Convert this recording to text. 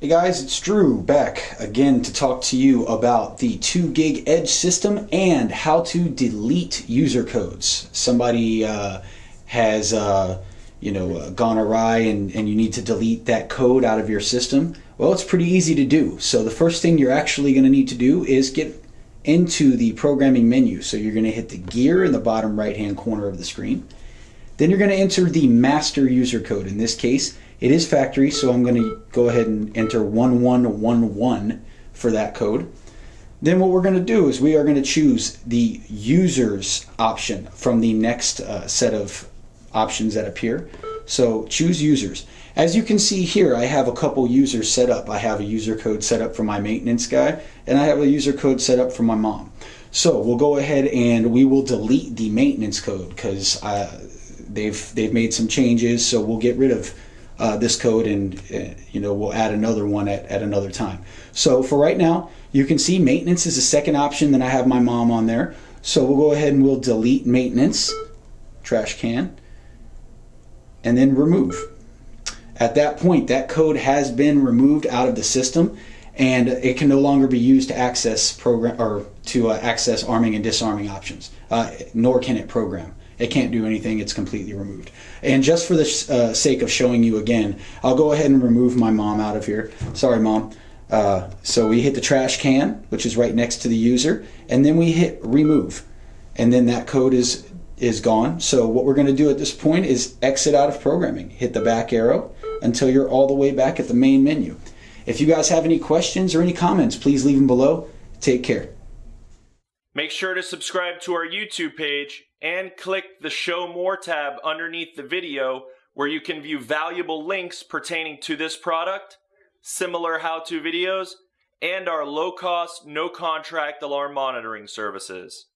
Hey guys, it's Drew back again to talk to you about the 2GIG Edge system and how to delete user codes. Somebody uh, has uh, you know uh, gone awry and, and you need to delete that code out of your system. Well, it's pretty easy to do. So the first thing you're actually going to need to do is get into the programming menu. So you're going to hit the gear in the bottom right hand corner of the screen. Then you're going to enter the master user code. In this case, it is factory, so I'm going to go ahead and enter 1111 for that code. Then what we're going to do is we are going to choose the users option from the next uh, set of options that appear. So choose users. As you can see here, I have a couple users set up. I have a user code set up for my maintenance guy, and I have a user code set up for my mom. So we'll go ahead and we will delete the maintenance code because uh, they've they've made some changes. So we'll get rid of uh, this code and uh, you know we'll add another one at, at another time. So for right now, you can see maintenance is the second option. Then I have my mom on there. So we'll go ahead and we'll delete maintenance, trash can, and then remove. At that point, that code has been removed out of the system and it can no longer be used to access program or to uh, access arming and disarming options, uh, nor can it program. It can't do anything, it's completely removed. And just for the uh, sake of showing you again, I'll go ahead and remove my mom out of here. Sorry, mom. Uh, so we hit the trash can, which is right next to the user, and then we hit remove. And then that code is is gone. So what we're going to do at this point is exit out of programming. Hit the back arrow until you're all the way back at the main menu. If you guys have any questions or any comments, please leave them below. Take care. Make sure to subscribe to our YouTube page and click the Show More tab underneath the video where you can view valuable links pertaining to this product, similar how-to videos, and our low-cost, no-contract alarm monitoring services.